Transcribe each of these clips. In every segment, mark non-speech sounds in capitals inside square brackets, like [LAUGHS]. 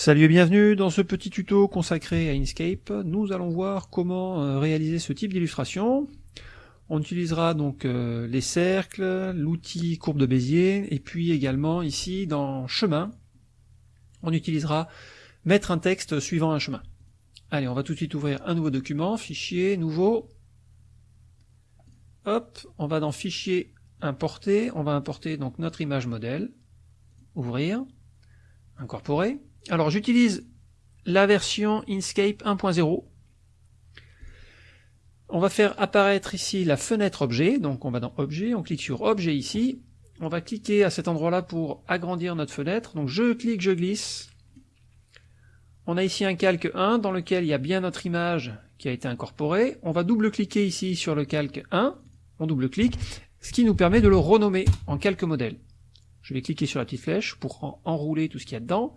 Salut et bienvenue dans ce petit tuto consacré à Inkscape. Nous allons voir comment euh, réaliser ce type d'illustration. On utilisera donc euh, les cercles, l'outil courbe de Bézier, et puis également ici dans chemin, on utilisera mettre un texte suivant un chemin. Allez, on va tout de suite ouvrir un nouveau document, fichier, nouveau. Hop, on va dans fichier, importer, on va importer donc notre image modèle, ouvrir, incorporer. Alors j'utilise la version Inkscape 1.0. On va faire apparaître ici la fenêtre objet, donc on va dans objet, on clique sur objet ici, on va cliquer à cet endroit-là pour agrandir notre fenêtre, donc je clique, je glisse. On a ici un calque 1 dans lequel il y a bien notre image qui a été incorporée. On va double-cliquer ici sur le calque 1, on double-clique, ce qui nous permet de le renommer en calque modèle. Je vais cliquer sur la petite flèche pour enrouler tout ce qu'il y a dedans.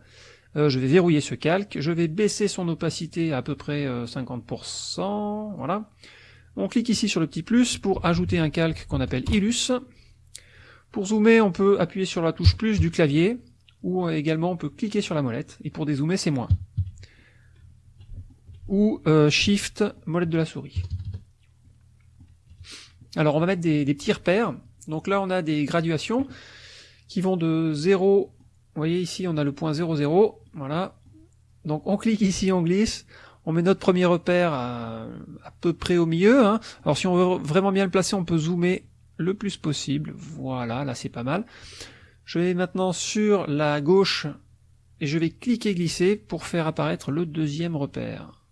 Euh, je vais verrouiller ce calque, je vais baisser son opacité à peu près 50%, euh, voilà. On clique ici sur le petit plus pour ajouter un calque qu'on appelle Illus. Pour zoomer, on peut appuyer sur la touche plus du clavier, ou également on peut cliquer sur la molette, et pour dézoomer c'est moins. Ou euh, Shift, molette de la souris. Alors on va mettre des, des petits repères, donc là on a des graduations qui vont de 0 vous voyez ici, on a le point 0, 0. Voilà. Donc on clique ici, on glisse. On met notre premier repère à, peu près au milieu. Hein. Alors si on veut vraiment bien le placer, on peut zoomer le plus possible. Voilà, là c'est pas mal. Je vais maintenant sur la gauche et je vais cliquer glisser pour faire apparaître le deuxième repère.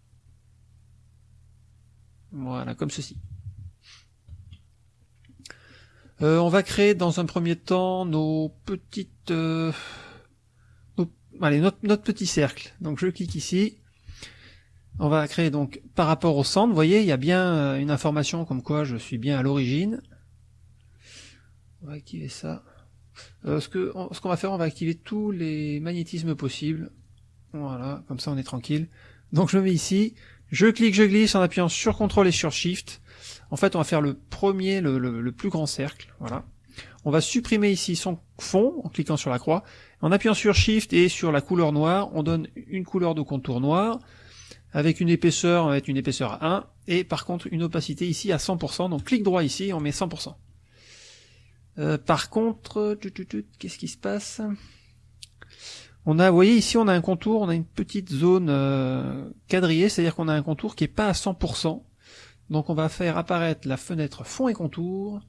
Voilà, comme ceci. Euh, on va créer dans un premier temps nos petites... Euh, allez, notre, petit cercle. Donc je clique ici. On va créer donc par rapport au centre, vous voyez, il y a bien euh, une information comme quoi je suis bien à l'origine. On va activer ça. Euh, ce qu'on va faire, on va activer tous les magnétismes possibles. Voilà, comme ça on est tranquille. Donc je me mets ici, je clique, je glisse en appuyant sur CTRL et sur SHIFT. En fait, on va faire le premier, le, le plus grand cercle. Voilà. On va supprimer ici son fond en cliquant sur la croix. En appuyant sur Shift et sur la couleur noire, on donne une couleur de contour noir avec une épaisseur, on va mettre une épaisseur à 1 et par contre une opacité ici à 100%. Donc clic droit ici, on met 100%. Euh, par contre, qu'est-ce qui se passe? On a, vous voyez ici, on a un contour, on a une petite zone euh, quadrillée, c'est-à-dire qu'on a un contour qui est pas à 100%. Donc on va faire apparaître la fenêtre fond et contour,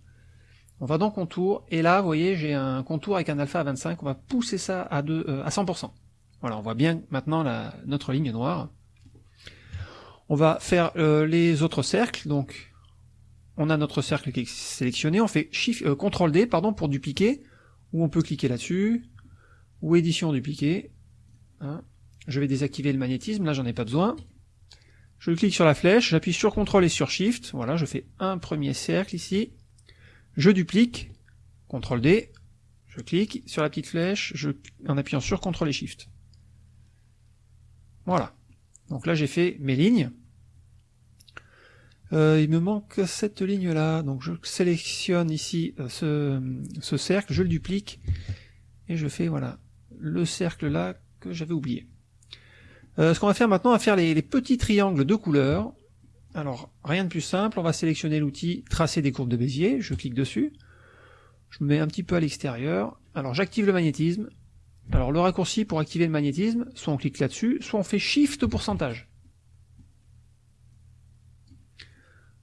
on va dans contour, et là, vous voyez, j'ai un contour avec un alpha à 25, on va pousser ça à, euh, à 100%. Voilà, on voit bien maintenant la, notre ligne noire. On va faire euh, les autres cercles, donc on a notre cercle qui est sélectionné, on fait Shift, euh, CTRL D pardon, pour dupliquer, ou on peut cliquer là-dessus, ou édition dupliquer. Hein. Je vais désactiver le magnétisme, là j'en ai pas besoin. Je clique sur la flèche, j'appuie sur CTRL et sur SHIFT, voilà, je fais un premier cercle ici, je duplique, CTRL D, je clique sur la petite flèche, en appuyant sur CTRL et SHIFT. Voilà. Donc là j'ai fait mes lignes. Euh, il me manque cette ligne là, donc je sélectionne ici euh, ce, cercle, je le duplique, et je fais voilà le cercle là que j'avais oublié. Euh, ce qu'on va faire maintenant, on va faire les petits triangles de couleur. Alors, rien de plus simple, on va sélectionner l'outil tracer des courbes de Bézier, je clique dessus, je me mets un petit peu à l'extérieur, alors j'active le magnétisme, alors le raccourci pour activer le magnétisme, soit on clique là-dessus, soit on fait Shift pourcentage.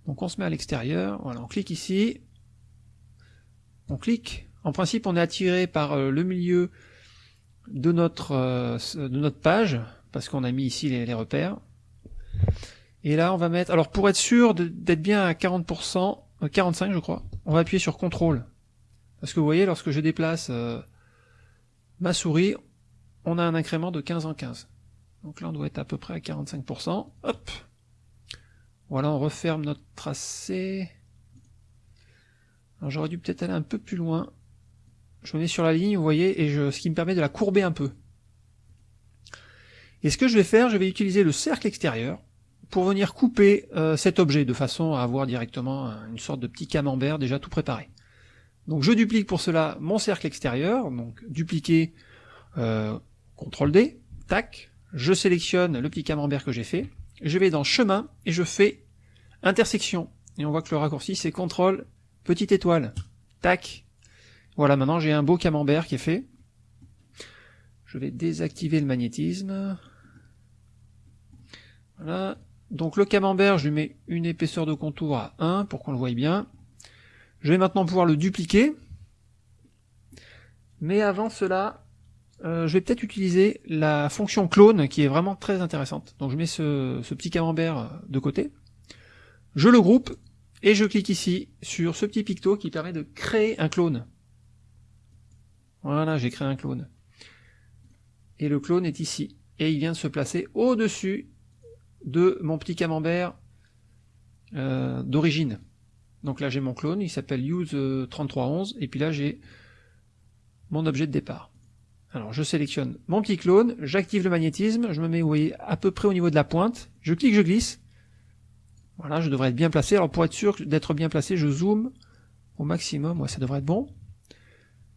Donc on se met à l'extérieur, voilà, on clique ici, on clique, en principe on est attiré par euh, le milieu de notre, euh, de notre page, parce qu'on a mis ici les repères, et là, on va mettre... Alors, pour être sûr d'être bien à 40%, 45 euh, je crois, on va appuyer sur CTRL. Parce que vous voyez, lorsque je déplace euh, ma souris, on a un incrément de 15 en 15. Donc là, on doit être à peu près à 45%. Hop Voilà, on referme notre tracé. Alors j'aurais dû peut-être aller un peu plus loin. Je me mets sur la ligne, vous voyez, et je, ce qui me permet de la courber un peu. Et ce que je vais faire, je vais utiliser le cercle extérieur pour venir couper euh, cet objet de façon à avoir directement une sorte de petit camembert déjà tout préparé. Donc je duplique pour cela mon cercle extérieur, donc dupliquer, euh, CTRL D, tac, je sélectionne le petit camembert que j'ai fait, je vais dans chemin et je fais intersection. Et on voit que le raccourci c'est contrôle petite étoile. Tac. Voilà, maintenant j'ai un beau camembert qui est fait. Je vais désactiver le magnétisme. Voilà. Donc le camembert, je lui mets une épaisseur de contour à 1 pour qu'on le voie bien. Je vais maintenant pouvoir le dupliquer. Mais avant cela, euh, je vais peut-être utiliser la fonction clone qui est vraiment très intéressante. Donc je mets ce, petit camembert de côté. Je le groupe et je clique ici sur ce petit picto qui permet de créer un clone. Voilà, j'ai créé un clone. Et le clone est ici. Et il vient de se placer au-dessus de mon petit camembert euh, d'origine. Donc là j'ai mon clone, il s'appelle use3311, et puis là j'ai mon objet de départ. Alors je sélectionne mon petit clone, j'active le magnétisme, je me mets voyez, à peu près au niveau de la pointe, je clique, je glisse. Voilà, je devrais être bien placé. Alors pour être sûr d'être bien placé, je zoome au maximum, ouais, ça devrait être bon.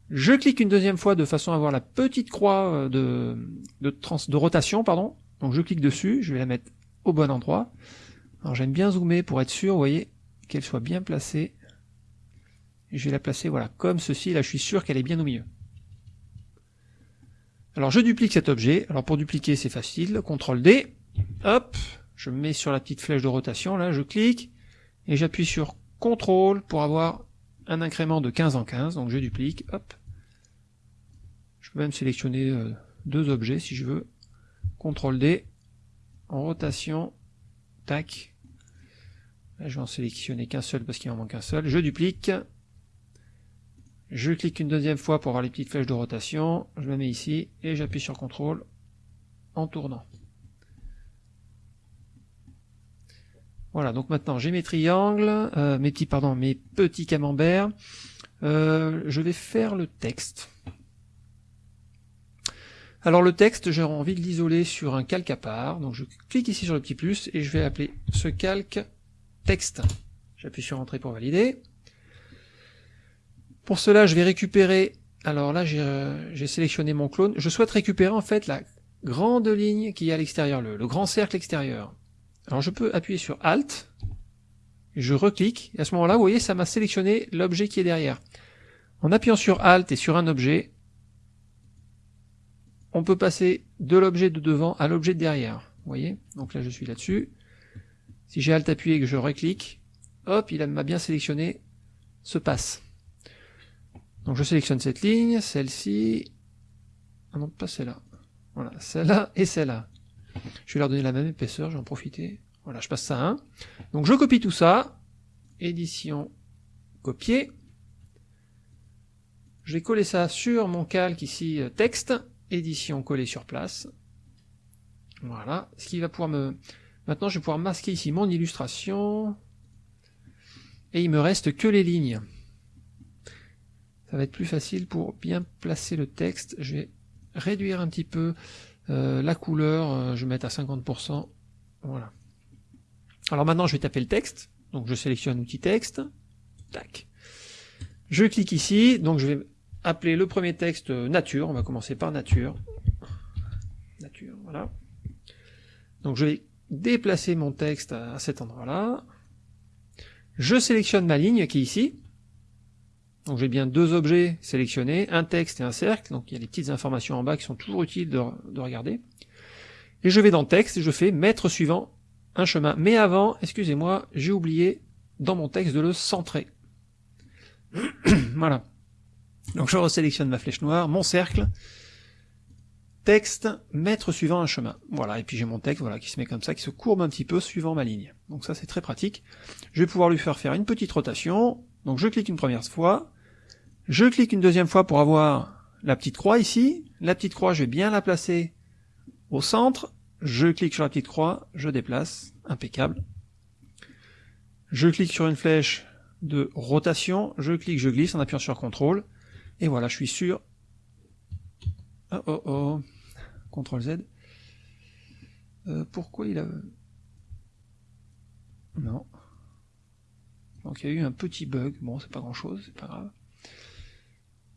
Je clique une deuxième fois de façon à avoir la petite croix euh, de, de, de rotation, pardon. Donc je clique dessus, je vais la mettre au bon endroit. Alors j'aime bien zoomer pour être sûr, vous voyez, qu'elle soit bien placée. Je vais la placer, voilà, comme ceci, là je suis sûr qu'elle est bien au milieu. Alors je duplique cet objet, alors pour dupliquer c'est facile, CTRL D, hop, je mets sur la petite flèche de rotation, là je clique, et j'appuie sur CTRL pour avoir un incrément de 15 en 15, donc je duplique, hop. Je peux même sélectionner euh, deux objets si je veux, CTRL D, en rotation, tac, je vais en sélectionner qu'un seul parce qu'il en manque un seul, je duplique, je clique une deuxième fois pour avoir les petites flèches de rotation, je me mets ici et j'appuie sur CTRL en tournant. Voilà, donc maintenant j'ai mes triangles, euh, mes petits pardon, mes petits camemberts. Euh, je vais faire le texte. Alors le texte, j'ai envie de l'isoler sur un calque à part, donc je clique ici sur le petit plus et je vais appeler ce calque texte. J'appuie sur Entrée pour valider. Pour cela, je vais récupérer, alors là euh, j'ai sélectionné mon clone, je souhaite récupérer en fait la grande ligne qui est à l'extérieur, le, grand cercle extérieur. Alors je peux appuyer sur Alt, je reclique, et à ce moment-là, vous voyez, ça m'a sélectionné l'objet qui est derrière. En appuyant sur Alt et sur un objet, on peut passer de l'objet de devant à l'objet de derrière. Vous voyez? Donc là, je suis là-dessus. Si j'ai Alt appuyé et que je reclique, hop, il m'a bien sélectionné ce passe. Donc je sélectionne cette ligne, celle-ci, ah non pas celle-là, voilà, celle-là et celle-là. Je vais leur donner la même épaisseur, je vais en profiter. Voilà, je passe ça à 1. Donc je copie tout ça, édition, copier. Je vais coller ça sur mon calque ici, euh, texte, édition, coller sur place. Voilà, ce qui va pouvoir me... Maintenant je vais pouvoir masquer ici mon illustration. Et il me reste que les lignes ça va être plus facile pour bien placer le texte. Je vais réduire un petit peu euh, la couleur, euh, je vais mettre à 50%. Voilà. Alors maintenant je vais taper le texte. Donc je sélectionne outil texte. Tac. Je clique ici, donc je vais appeler le premier texte nature. On va commencer par nature. Nature, voilà. Donc je vais déplacer mon texte à cet endroit-là. Je sélectionne ma ligne qui est ici. Donc j'ai bien deux objets sélectionnés, un texte et un cercle, donc il y a les petites informations en bas qui sont toujours utiles de, regarder. Et je vais dans texte et je fais mettre suivant un chemin. Mais avant, excusez-moi, j'ai oublié dans mon texte de le centrer. [CLEARS THROAT] voilà. Donc je resélectionne ma flèche noire, mon cercle, texte, mettre suivant un chemin. Voilà, et puis j'ai mon texte voilà, qui se met comme ça, qui se courbe un petit peu suivant ma ligne. Donc ça c'est très pratique. Je vais pouvoir lui faire faire une petite rotation, donc je clique une première fois, je clique une deuxième fois pour avoir la petite croix ici, la petite croix je vais bien la placer au centre, je clique sur la petite croix, je déplace, impeccable. Je clique sur une flèche de rotation, je clique, je glisse en appuyant sur CTRL, et voilà, je suis sûr. Oh oh oh, CTRL Z. Euh, pourquoi il a... Non. Donc il y a eu un petit bug, bon c'est pas grand chose, c'est pas grave.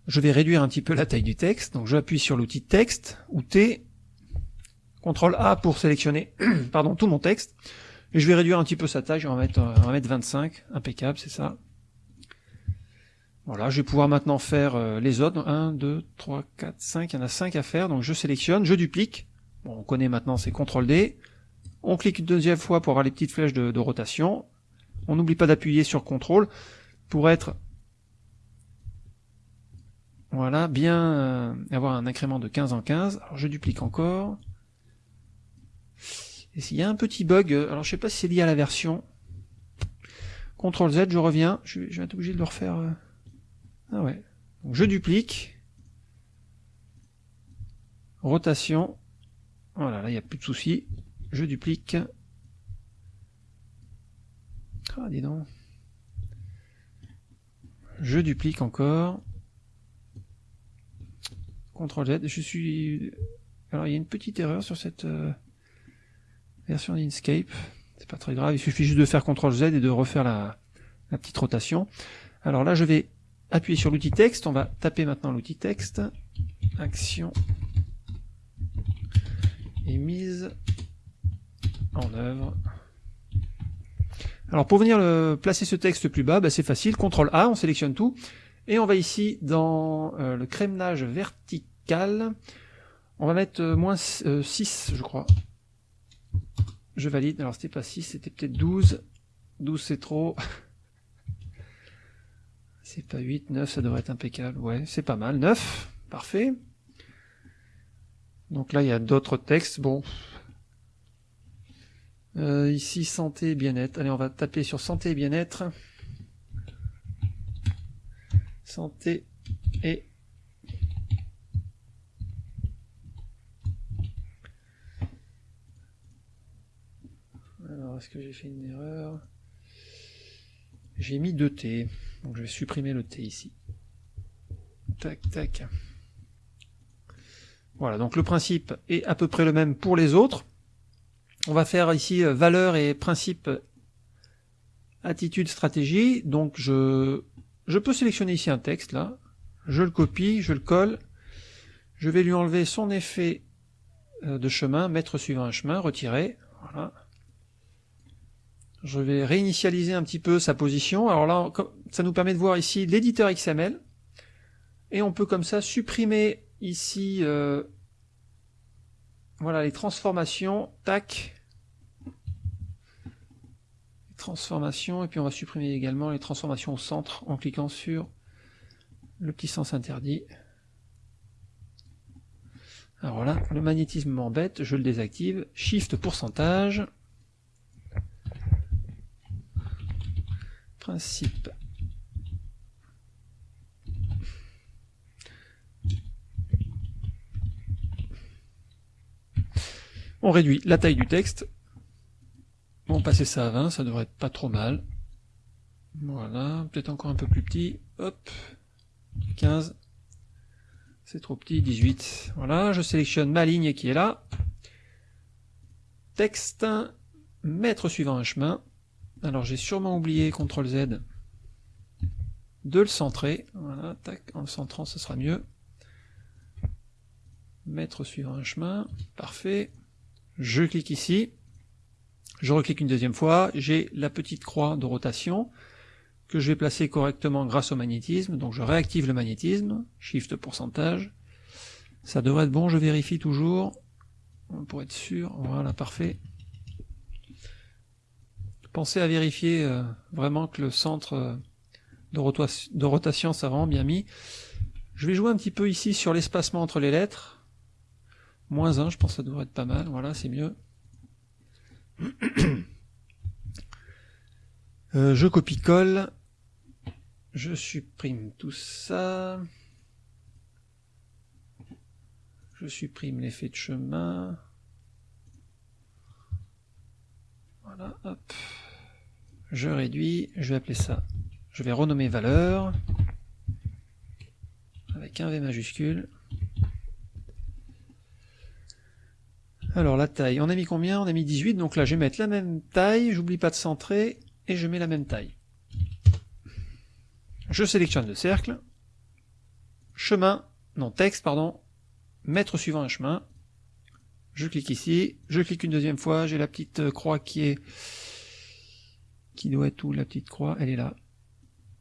Je vais réduire un petit peu la taille du texte, donc j'appuie sur l'outil texte, ou T, CTRL A pour sélectionner [CLEARS THROAT] pardon, tout mon texte. Et je vais réduire un petit peu sa taille, on va mettre, on va mettre 25, impeccable, c'est ça. Voilà, je vais pouvoir maintenant faire euh, les autres. 1, 2, 3, 4, 5, il y en a 5 à faire, donc je sélectionne, je duplique. Bon, on connaît maintenant, c'est CTRL D. On clique une deuxième fois pour avoir les petites flèches de, rotation. On n'oublie pas d'appuyer sur CTRL pour être voilà, bien euh, avoir un incrément de 15 en 15. Alors je duplique encore. Et s'il y a un petit bug, euh, alors je sais pas si c'est lié à la version. CTRL Z, je reviens. Je, vais être obligé de le refaire. Ah ouais. Je duplique. Rotation. Voilà, là il n'y a plus de soucis. Je duplique. Ah, dis donc. Je duplique encore. CTRL Z. Je suis... Alors il y a une petite erreur sur cette euh, version d'Inkscape. C'est pas très grave, il suffit juste de faire CTRL Z et de refaire la petite rotation. Alors là je vais appuyer sur l'outil texte, on va taper maintenant l'outil texte. Action et mise en œuvre. Alors pour venir placer ce texte plus bas, bah, c'est facile, CTRL A, on sélectionne tout, et on va ici dans euh, le crémenage vertical, on va mettre euh, moins 6 euh, je crois. Je valide, alors c'était pas 6, c'était peut-être 12, 12 c'est trop, [LAUGHS] c'est pas 8, 9 ça devrait être impeccable, ouais c'est pas mal, 9, parfait. Donc là il y a d'autres textes, bon, euh, ici, santé et bien-être. Allez, on va taper sur santé et bien-être. Santé et... Alors, est-ce que j'ai fait une erreur? J'ai mis 2 T. Donc je vais supprimer le T ici. Tac, tac. Voilà, donc le principe est à peu près le même pour les autres. On va faire ici euh, valeur et principe attitude stratégie. Donc je, je peux sélectionner ici un texte là. Je le copie, je le colle. Je vais lui enlever son effet euh, de chemin, mettre suivant un chemin, retirer. Voilà. Je vais réinitialiser un petit peu sa position. Alors là, ça nous permet de voir ici l'éditeur XML. Et on peut comme ça supprimer ici euh, voilà les transformations, tac, transformations, et puis on va supprimer également les transformations au centre en cliquant sur le petit sens interdit. Alors voilà, le magnétisme m'embête, je le désactive, shift pourcentage, On réduit la taille du texte. Bon, passer ça à 20, ça devrait être pas trop mal. Voilà, peut-être encore un peu plus petit. Hop, 15. C'est trop petit, 18. Voilà, je sélectionne ma ligne qui est là. Texte, mettre suivant un chemin. Alors j'ai sûrement oublié CTRL Z de le centrer. Voilà, tac, en le centrant ce sera mieux. Mettre suivant un chemin, parfait. Je clique ici, je reclique une deuxième fois, j'ai la petite croix de rotation que je vais placer correctement grâce au magnétisme, donc je réactive le magnétisme, shift pourcentage, ça devrait être bon, je vérifie toujours, pour être sûr, voilà, parfait. Pensez à vérifier euh, vraiment que le centre euh, de, rotation, ça vraiment bien mis. Je vais jouer un petit peu ici sur l'espacement entre les lettres, Moins 1, je pense que ça devrait être pas mal. Voilà, c'est mieux. [COUGHS] Euh, je copie-colle. Je supprime tout ça. Je supprime l'effet de chemin. Voilà, hop. Je réduis. Je vais appeler ça. Je vais renommer valeur. Avec un V majuscule. Alors la taille, on a mis combien? On a mis 18, donc là je vais mettre la même taille, j'oublie pas de centrer, et je mets la même taille. Je sélectionne le cercle, chemin, non texte pardon, mettre suivant un chemin, je clique ici, je clique une deuxième fois, j'ai la petite euh, croix qui est qui doit être où la petite croix, elle est là.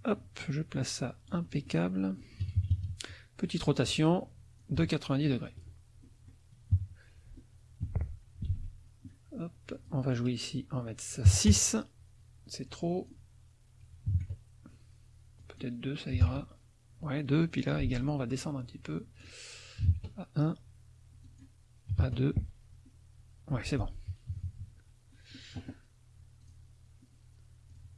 Hop, je place ça impeccable. Petite rotation de 90 degrés. Hop, on va jouer ici, on va mettre ça 6. C'est trop. Peut-être 2, ça ira. Ouais, 2, puis là également on va descendre un petit peu. À 1, à 2. Ouais, c'est bon.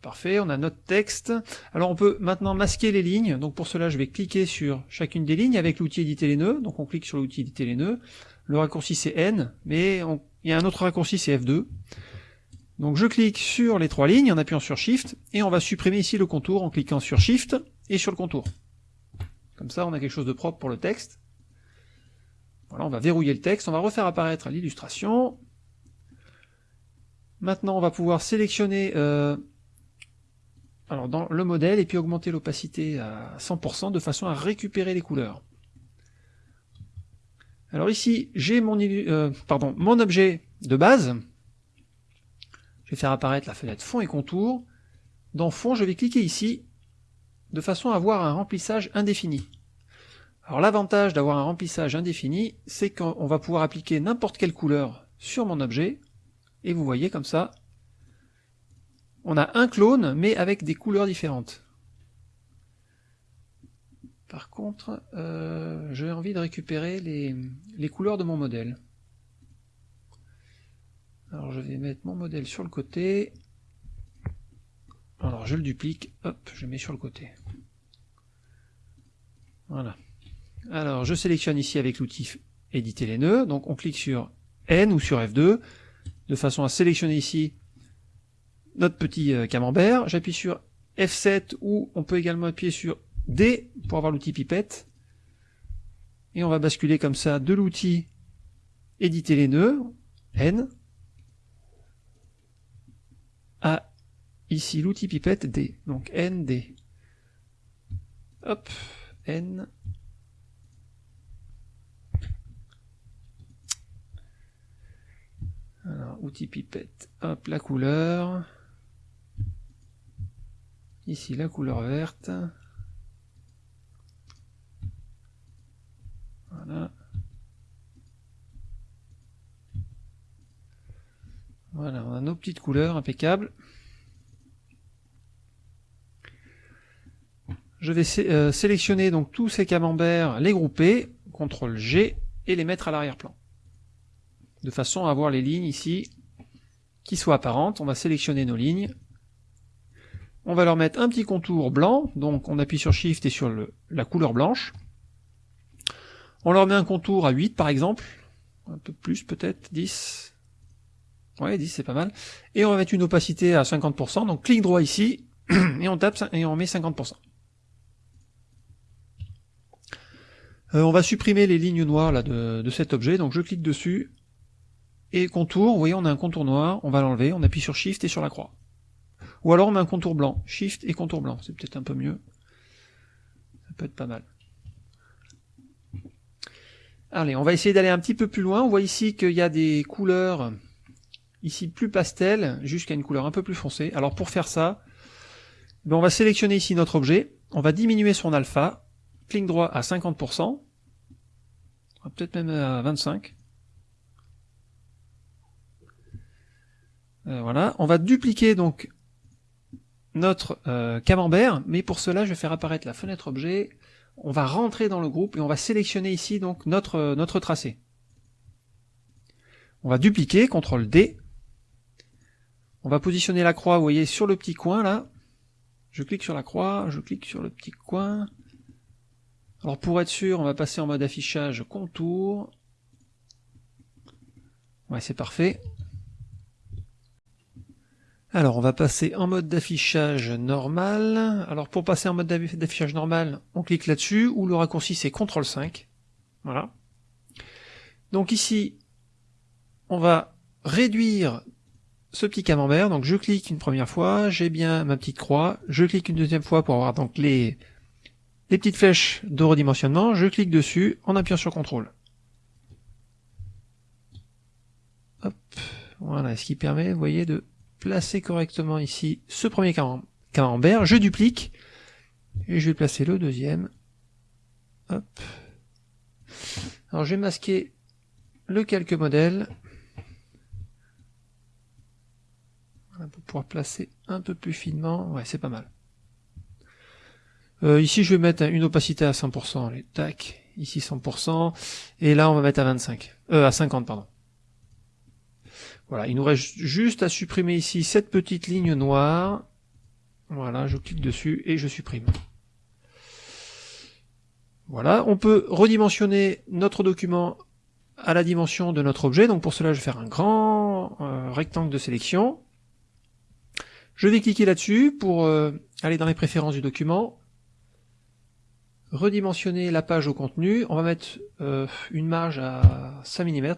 Parfait, on a notre texte. Alors on peut maintenant masquer les lignes. Donc pour cela, je vais cliquer sur chacune des lignes avec l'outil éditer les nœuds. Donc on clique sur l'outil éditer les nœuds. Le raccourci c'est N, mais il y a un autre raccourci c'est F2. Donc je clique sur les trois lignes en appuyant sur Shift, et on va supprimer ici le contour en cliquant sur Shift et sur le contour. Comme ça, on a quelque chose de propre pour le texte. Voilà, on va verrouiller le texte, on va refaire apparaître l'illustration. Maintenant, on va pouvoir sélectionner euh, alors dans le modèle et puis augmenter l'opacité à 100% de façon à récupérer les couleurs. Alors ici, j'ai mon, euh, mon objet de base. Je vais faire apparaître la fenêtre fond et contour. Dans fond, je vais cliquer ici de façon à avoir un remplissage indéfini. Alors l'avantage d'avoir un remplissage indéfini, c'est qu'on va pouvoir appliquer n'importe quelle couleur sur mon objet, et vous voyez comme ça, on a un clone, mais avec des couleurs différentes. Par contre, euh, j'ai envie de récupérer les, couleurs de mon modèle. Alors je vais mettre mon modèle sur le côté. Alors je le duplique, hop, je mets sur le côté. Voilà. Alors je sélectionne ici avec l'outil éditer les nœuds, donc on clique sur N ou sur F2, de façon à sélectionner ici notre petit euh, camembert. J'appuie sur F7 ou on peut également appuyer sur D pour avoir l'outil pipette. Et on va basculer comme ça de l'outil éditer les nœuds, N, à ici l'outil pipette D, donc N, D. Hop, N. Alors, outil pipette, hop, la couleur. Ici, la couleur verte. Voilà. Voilà, on a nos petites couleurs impeccables. Je vais euh, sélectionner donc tous ces camemberts, les grouper, CTRL G, et les mettre à l'arrière-plan. De façon à avoir les lignes ici qui soient apparentes. On va sélectionner nos lignes. On va leur mettre un petit contour blanc, donc on appuie sur Shift et sur la couleur blanche. On leur met un contour à 8 par exemple, un peu plus peut-être, 10. Ouais, 10 c'est pas mal. Et on va mettre une opacité à 50%, donc clic droit ici, [CLEARS THROAT] et on tape et on met 50%. Euh, on va supprimer les lignes noires là, de, cet objet, donc je clique dessus, et contour, vous voyez on a un contour noir, on va l'enlever, on appuie sur Shift et sur la croix. Ou alors on met un contour blanc, Shift et contour blanc, c'est peut-être un peu mieux. Ça peut être pas mal. Allez, on va essayer d'aller un petit peu plus loin. On voit ici qu'il y a des couleurs ici plus pastel, jusqu'à une couleur un peu plus foncée. Alors pour faire ça, ben, on va sélectionner ici notre objet, on va diminuer son alpha, clic droit à 50%, peut-être même à 25. Euh, voilà, on va dupliquer donc notre euh, camembert, mais pour cela je vais faire apparaître la fenêtre objet, on va rentrer dans le groupe et on va sélectionner ici donc notre, euh, notre tracé. On va dupliquer, CTRL D, on va positionner la croix, vous voyez, sur le petit coin là, je clique sur la croix, je clique sur le petit coin, alors pour être sûr, on va passer en mode affichage contour. Ouais, c'est parfait. Alors on va passer en mode d'affichage normal. Alors pour passer en mode d'affichage normal, on clique là-dessus, ou le raccourci c'est CTRL 5. Voilà. Donc ici, on va réduire ce petit camembert. Donc je clique une première fois, j'ai bien ma petite croix, je clique une deuxième fois pour avoir donc les les petites flèches de redimensionnement, je clique dessus en appuyant sur CTRL. Voilà, ce qui permet, vous voyez, de placer correctement ici ce premier camembert. Je duplique et je vais placer le deuxième. Hop. Alors je vais masquer le calque modèle pour pouvoir placer un peu plus finement. Ouais, c'est pas mal. Euh, ici, je vais mettre une opacité à 100%. Allez, tac. Ici, 100%. Et là, on va mettre à 25. Euh, à 50, pardon. Voilà, il nous reste juste à supprimer ici cette petite ligne noire. Voilà, je clique dessus et je supprime. Voilà, on peut redimensionner notre document à la dimension de notre objet. Donc pour cela, je vais faire un grand euh, rectangle de sélection. Je vais cliquer là-dessus pour euh, aller dans les préférences du document. Redimensionner la page au contenu. On va mettre euh, une marge à 5 mm.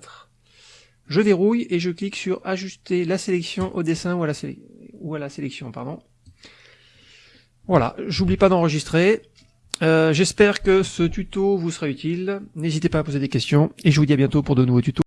Je verrouille et je clique sur ajuster la sélection au dessin ou à la, sélection. pardon. Voilà, j'oublie pas d'enregistrer. Euh, j'espère que ce tuto vous sera utile. N'hésitez pas à poser des questions et je vous dis à bientôt pour de nouveaux tutos.